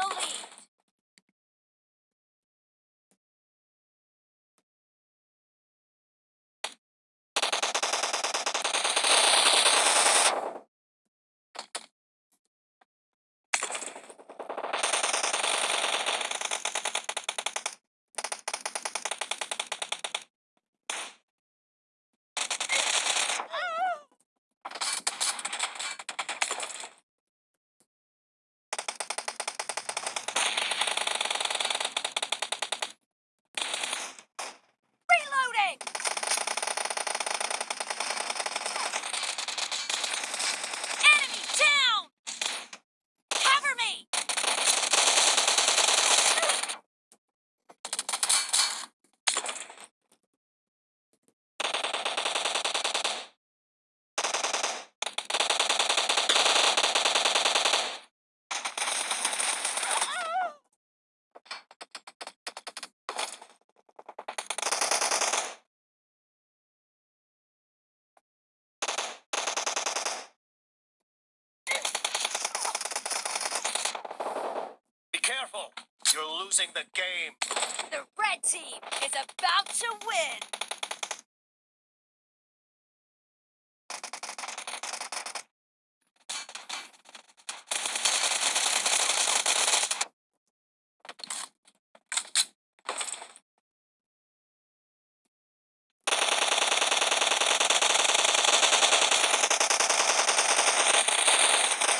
the lead. You're losing the game. The red team is about to win.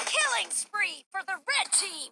Killing spree for the red team.